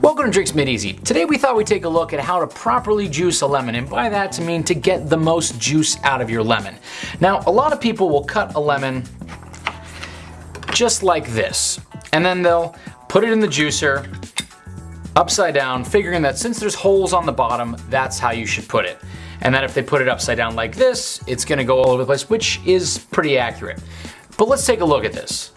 Welcome to Drinks Made Easy. Today we thought we'd take a look at how to properly juice a lemon, and by that to mean to get the most juice out of your lemon. Now, a lot of people will cut a lemon just like this, and then they'll put it in the juicer upside down, figuring that since there's holes on the bottom, that's how you should put it. And that if they put it upside down like this, it's gonna go all over the place, which is pretty accurate. But let's take a look at this.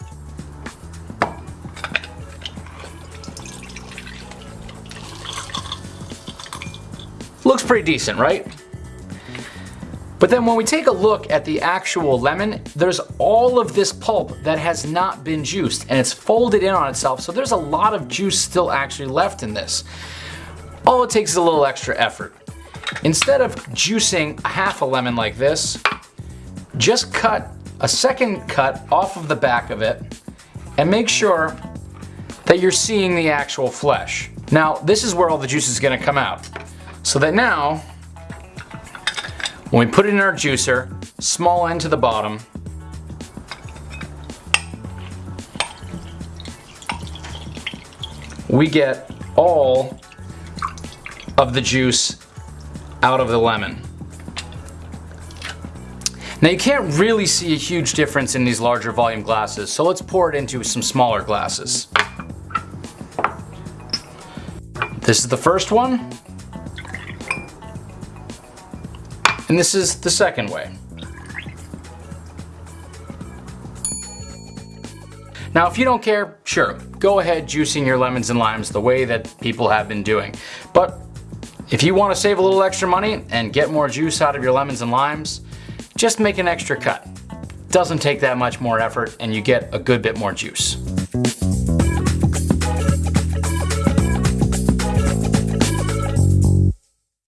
Looks pretty decent, right? But then when we take a look at the actual lemon, there's all of this pulp that has not been juiced and it's folded in on itself, so there's a lot of juice still actually left in this. All it takes is a little extra effort. Instead of juicing half a lemon like this, just cut a second cut off of the back of it and make sure that you're seeing the actual flesh. Now, this is where all the juice is gonna come out. So that now, when we put it in our juicer, small end to the bottom, we get all of the juice out of the lemon. Now you can't really see a huge difference in these larger volume glasses, so let's pour it into some smaller glasses. This is the first one. And this is the second way. Now if you don't care, sure, go ahead juicing your lemons and limes the way that people have been doing. But if you want to save a little extra money and get more juice out of your lemons and limes, just make an extra cut. Doesn't take that much more effort and you get a good bit more juice.